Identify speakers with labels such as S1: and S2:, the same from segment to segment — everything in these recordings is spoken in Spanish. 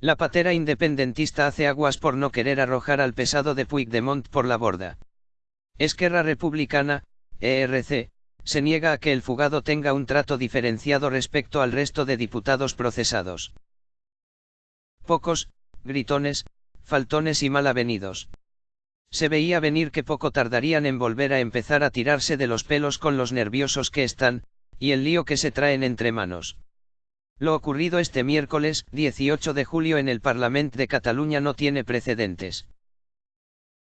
S1: La patera independentista hace aguas por no querer arrojar al pesado de Puigdemont por la borda. Esquerra Republicana, ERC, se niega a que el fugado tenga un trato diferenciado respecto al resto de diputados procesados. Pocos, gritones, faltones y mal avenidos. Se veía venir que poco tardarían en volver a empezar a tirarse de los pelos con los nerviosos que están, y el lío que se traen entre manos. Lo ocurrido este miércoles, 18 de julio en el Parlamento de Cataluña no tiene precedentes.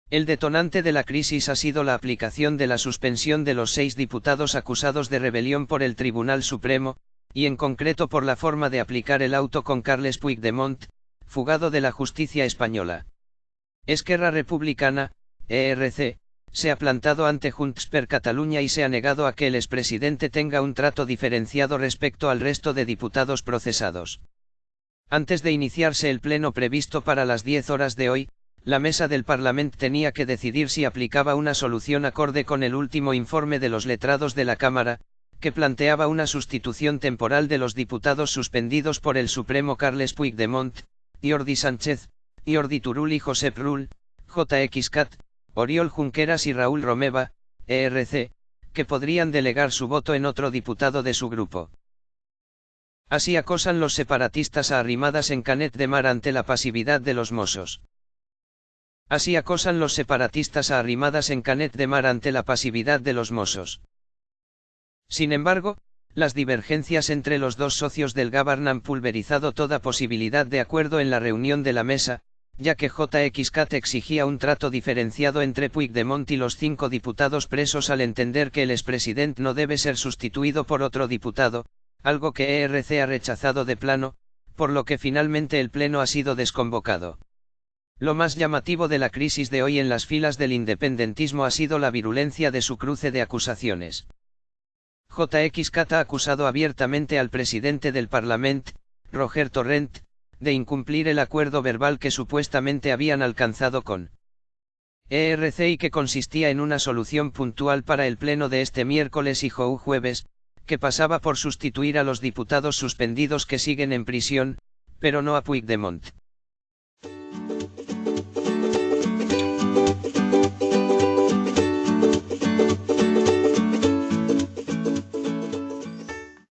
S1: El detonante de la crisis ha sido la aplicación de la suspensión de los seis diputados acusados de rebelión por el Tribunal Supremo, y en concreto por la forma de aplicar el auto con Carles Puigdemont, fugado de la justicia española. Esquerra Republicana, ERC, se ha plantado ante Junts per Cataluña y se ha negado a que el expresidente tenga un trato diferenciado respecto al resto de diputados procesados. Antes de iniciarse el pleno previsto para las 10 horas de hoy, la mesa del Parlamento tenía que decidir si aplicaba una solución acorde con el último informe de los letrados de la Cámara, que planteaba una sustitución temporal de los diputados suspendidos por el Supremo Carles Puigdemont, Jordi Sánchez, Jordi Turul y Josep Rull, JX Cat, Oriol Junqueras y Raúl Romeva, ERC, que podrían delegar su voto en otro diputado de su grupo. Así acosan los separatistas a arrimadas en Canet de Mar ante la pasividad de los mozos. Así acosan los separatistas a arrimadas en Canet de Mar ante la pasividad de los mozos. Sin embargo, las divergencias entre los dos socios del Gabern han pulverizado toda posibilidad de acuerdo en la reunión de la mesa, ya que JXCAT exigía un trato diferenciado entre Puigdemont y los cinco diputados presos al entender que el expresidente no debe ser sustituido por otro diputado, algo que ERC ha rechazado de plano, por lo que finalmente el pleno ha sido desconvocado. Lo más llamativo de la crisis de hoy en las filas del independentismo ha sido la virulencia de su cruce de acusaciones. JXCAT ha acusado abiertamente al presidente del Parlamento, Roger Torrent, de incumplir el acuerdo verbal que supuestamente habían alcanzado con ERC y que consistía en una solución puntual para el pleno de este miércoles y jueves, que pasaba por sustituir a los diputados suspendidos que siguen en prisión, pero no a Puigdemont.